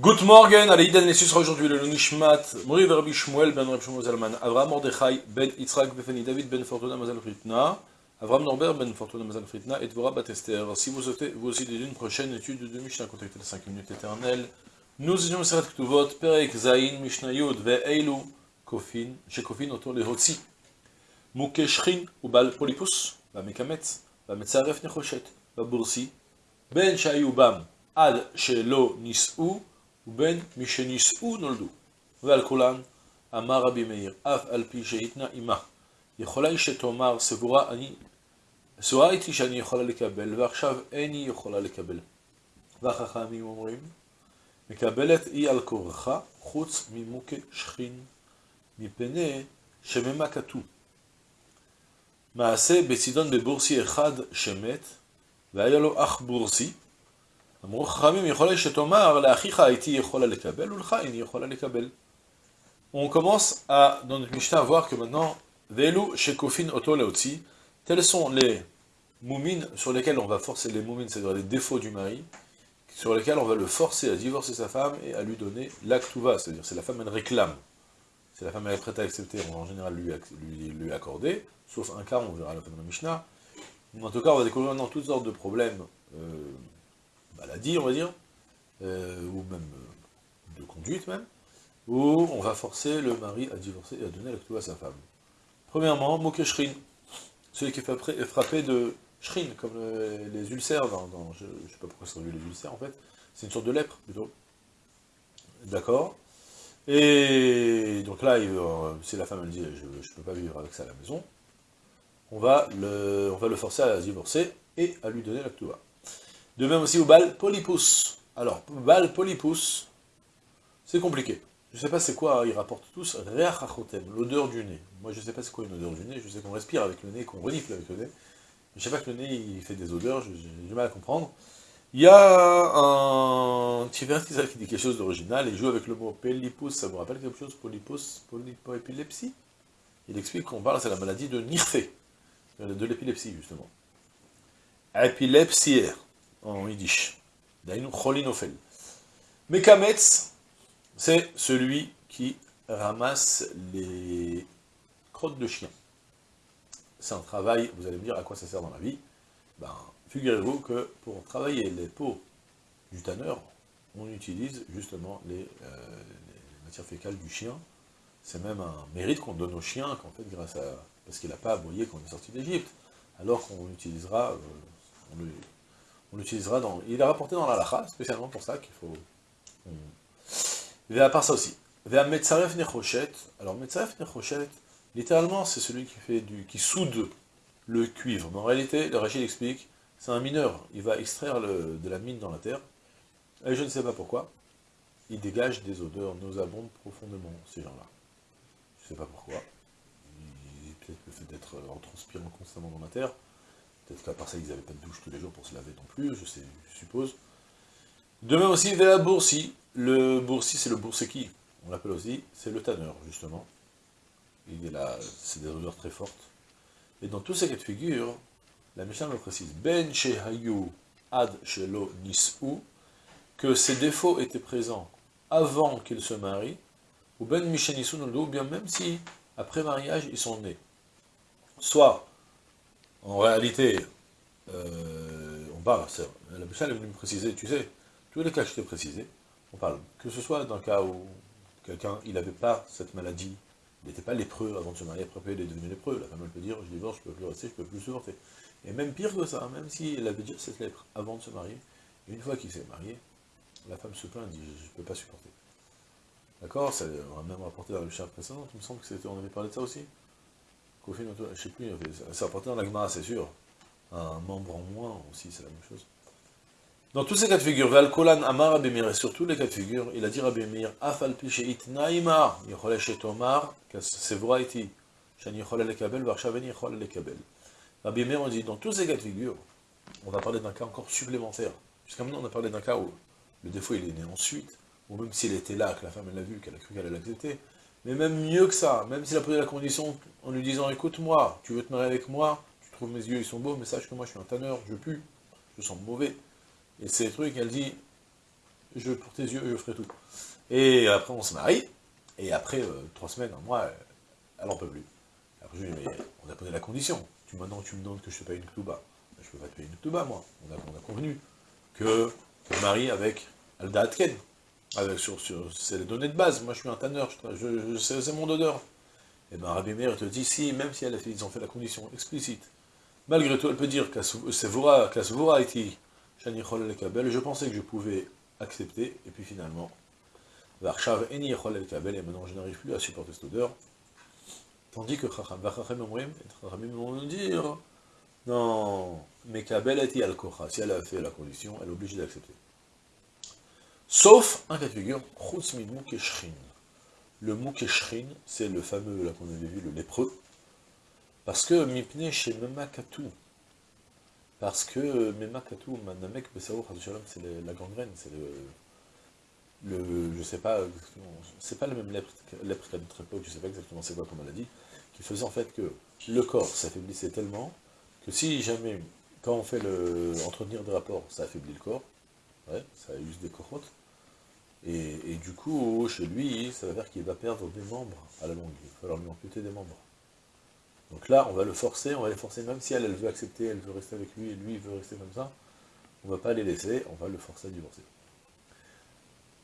Good morning, allez, Idan, sera aujourd'hui le Nishmat, Mori Rabbi Shmuel ben Rabbi Shmuel Avram Mordechai ben Yitzhak Befani David ben Fortuna Mazal Fritna, Avram Norbert ben Fortuna Mazal Fritna et Dvorah Batester. Si vous souhaitez vous aussi d'une prochaine étude de Mishnah, contactez les 5 minutes éternelles. Nous étions Serat Ktuvot, Perek Zain, Mishnah Yud, Ve'eilu, Kofin, Shekofin, autour les Hotsi, Mukeshrin, ou Bal Polipus, Bamekametz, Bametzaref Nechoshet, Babursi, Ben Shayubam, Ad Shelo Nis'u, ובין משנישאו נולדו. ועל כולן, אמר רבי מאיר, אף על פי שהתנה עמה, יכולה היא שתאמר, סבורה אני, סבורה איתי שאני יכולה לקבל, ועכשיו איני יכולה לקבל. והחכמים אומרים, מקבלת היא על כורחה, חוץ ממוכה שכין, מפני שממה כתוב. מעשה בצידון בבורסי אחד שמת, והיה לו אח בורסי, אמרו חכמים, יכול שתאמר, לאחיך הייתי יכולה לקבל, ולך איני יכולה לקבל. On commence à, dans notre Mishnah, à voir que maintenant, Velu Shekofin Oto Leotzi, tels sont les moumines sur lesquels on va forcer, les moumines, c'est-à-dire les défauts du mari, sur lesquels on va le forcer à divorcer sa femme et à lui donner l'actuva, c'est-à-dire c'est la femme elle réclame. Si la femme elle est prête à accepter, on va en général lui, lui, lui accorder, sauf un cas, on verra à la fin de la Mishnah. En tout cas, on va découvrir maintenant toutes sortes de problèmes euh, maladie, on va dire, euh, ou même euh, de conduite même, où on va forcer le mari à divorcer et à donner la à sa femme. Premièrement, Mokeshrin, celui qui est frappé de shrin, comme les ulcères, dans, je ne sais pas pourquoi c'est les ulcères en fait, c'est une sorte de lèpre plutôt. D'accord Et donc là, si la femme elle dit je ne peux pas vivre avec ça à la maison, on va le, on va le forcer à divorcer et à lui donner la de même aussi au bal polypus. Alors, bal polypus, c'est compliqué. Je ne sais pas c'est quoi, ils rapportent tous, l'odeur du nez. Moi je ne sais pas c'est quoi une odeur du nez, je sais qu'on respire avec le nez, qu'on renifle avec le nez. Je ne sais pas que le nez il fait des odeurs, j'ai du mal à comprendre. Il y a un Tivertisa qui dit quelque chose d'original, il joue avec le mot polypus, ça vous rappelle quelque chose Polypus, polypoépilepsie? Il explique qu'on parle, c'est la maladie de Nirfé, de l'épilepsie justement. Épilepsière en yiddish. Dainu cholinofel. Mekametz, c'est celui qui ramasse les crottes de chien. C'est un travail, vous allez me dire à quoi ça sert dans la vie? Ben, figurez-vous que pour travailler les peaux du tanneur, on utilise justement les, euh, les matières fécales du chien. C'est même un mérite qu'on donne au chien, qu'en fait, grâce à... parce qu'il n'a pas aboyé quand on est sorti d'Égypte. Alors qu'on utilisera, euh, l'utilisera dans... Il est rapporté dans la lacha, spécialement pour ça qu'il faut... Et à part ça aussi. Metzaref Nechoshet, alors Metzaref Nechoshet, littéralement c'est celui qui fait du... qui soude le cuivre. Mais en réalité, le Rachid explique, c'est un mineur, il va extraire de la mine dans la terre, et je ne sais pas pourquoi, il dégage des odeurs nauséabondes profondément, ces gens-là. Je ne sais pas pourquoi. Peut-être le fait d'être en transpirant constamment dans la terre, Peut-être qu'à part ça, ils n'avaient pas de douche tous les jours pour se laver non plus, je, sais, je suppose. De même aussi, la Boursi. Le Boursi, c'est le Bourseki. On l'appelle aussi, c'est le tanneur, justement. Il est là, c'est des odeurs très fortes. Et dans tous ces cas de figure, la Mishnah me précise, Ben Shehayu Ad Shelo Nis'u, que ces défauts étaient présents avant qu'il se marie, ou Ben Mishenisu ou bien même si, après mariage, ils sont nés. Soit en réalité, euh, on parle, la Mishnah est venue me préciser, tu sais, tous les cas que je t'ai précisés, on parle, que ce soit dans le cas où quelqu'un, il n'avait pas cette maladie, il n'était pas lépreux avant de se marier, après il est devenu lépreux, la femme elle peut dire, je divorce, je ne peux plus rester, je ne peux plus supporter. Et même pire que ça, même s'il avait déjà cette lèpre avant de se marier, une fois qu'il s'est marié, la femme se plaint, dit, je ne peux pas supporter. D'accord on a même rapporté dans le chat précédent, il me semble que c'était, on avait parlé de ça aussi je ne sais plus, ça apporté dans l'agma, c'est sûr. Un membre en moins aussi, c'est la même chose. Dans tous ces cas de figure, Valkolan Amar Abimir, et sur tous les cas de figure, il a dit Abimir, Afal Pisheit Naimar, Yechole Shetomar, Sevraiti, Shani Yechole Lekabel, Varshaveni Yechole Lekabel. Abimir, on dit, dans tous ces cas de figure, on va parler d'un cas encore supplémentaire. Jusqu'à maintenant, on a parlé d'un cas où le défaut il est né ensuite, ou même s'il était là, que la femme elle l'a vu, qu'elle a cru qu'elle allait l'accepter, mais même mieux que ça, même s'il a posé la condition en lui disant, écoute-moi, tu veux te marier avec moi, tu trouves mes yeux, ils sont beaux, mais sache que moi je suis un tanneur, je pue, je sens mauvais. Et ces trucs, elle dit, je, pour tes yeux, je ferai tout. Et après, on se marie, et après euh, trois semaines, un mois, elle en peut plus. Après, je lui dis, mais on a posé la condition. Tu, maintenant, tu me demandes que je te paye une ktouba. Je peux pas te payer une ktouba, moi. On a, on a convenu que tu maries avec Alda Atken. Avec, sur, sur, c'est les données de base. Moi, je suis un tanneur, je, je, c'est mon odeur. Et eh bien, Rabbi Meir te dit, si, même si elle a fait, ils ont fait la condition explicite, malgré tout, elle peut dire que a été je pensais que je pouvais accepter, et puis finalement, et maintenant je n'arrive plus à supporter cette odeur. Tandis que Chacham vont nous dire, non, mais Kabel été al si elle a fait la condition, elle est obligée d'accepter. Sauf un cas de figure, Le Moukeshrin, c'est le fameux, là qu'on avait vu, le lépreux, parce que Mipne chez Memakatou, parce que Memakatou, Manamek Besaour, c'est la gangrène, c'est le, le, je sais pas, c'est pas le même lèpre, lèpre qu'à notre époque, je sais pas exactement c'est quoi comme maladie, qui faisait en fait que le corps s'affaiblissait tellement, que si jamais, quand on fait le, entretenir des rapports, ça affaiblit le corps, ouais, ça use des corottes, et, du coup, chez lui, ça veut dire qu'il va perdre des membres à la longue, il va falloir lui amputer des membres. Donc là, on va le forcer, on va les forcer, même si elle, elle veut accepter, elle veut rester avec lui, et lui, veut rester comme ça, on ne va pas les laisser, on va le forcer à divorcer.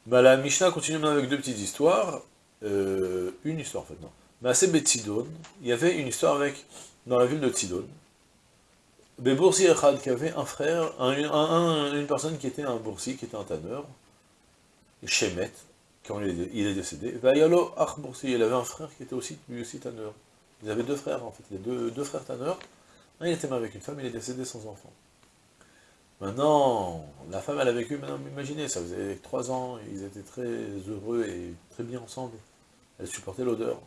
Bah, la Mishnah continue maintenant avec deux petites histoires, euh, une histoire en fait, non. Mais à Tzidon, il y avait une histoire avec, dans la ville de Tzidon, Boursi Echad, qui avait un frère, une personne qui était un boursi, qui était un tanneur, Shemet, quand il est, décédé, Vayalo Ach Boursi, il avait un frère qui était aussi, tanneur. Ils avaient deux frères, en fait, les deux, deux frères tanneurs. Un, il était marié avec une femme, il est décédé sans enfant. Maintenant, la femme, elle a vécu, maintenant, imaginez, ça faisait trois ans, ils étaient très heureux et très bien ensemble. Elle supportait l'odeur.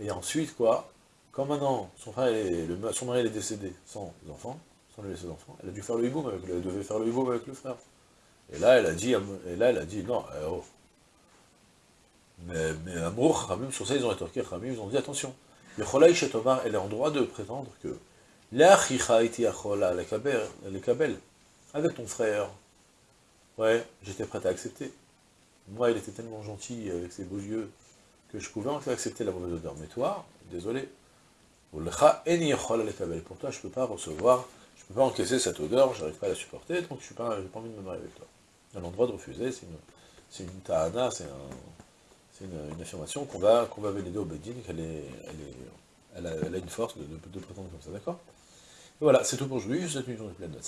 Et ensuite, quoi, quand maintenant, son, frère le, son mari est décédé sans enfants, sans lui laisser d'enfants, elle a dû faire le hiboum avec elle devait faire le hiboum avec le frère. Et là, elle a dit, et elle a dit, non, eh, oh. Mais, Amour, sur ça, ils ont rétorqué, ils ont dit, attention, le chez Tomar, elle est en droit de prétendre que avec ton frère, ouais, j'étais prêt à accepter. Moi, il était tellement gentil avec ses beaux yeux que je pouvais en accepter la mauvaise odeur. Mais toi, désolé, pour toi, je ne peux pas recevoir, je ne peux pas encaisser cette odeur, je n'arrive pas à la supporter, donc je n'ai pas, pas envie de me marier avec toi. Elle a le droit de refuser, c'est une, une tahana, c'est un c'est une, affirmation qu'on va, qu'on va au Bedin, qu'elle est, elle est, elle a, une force de, prétendre comme ça, d'accord? Voilà, c'est tout pour aujourd'hui, je vous souhaite une journée pleine de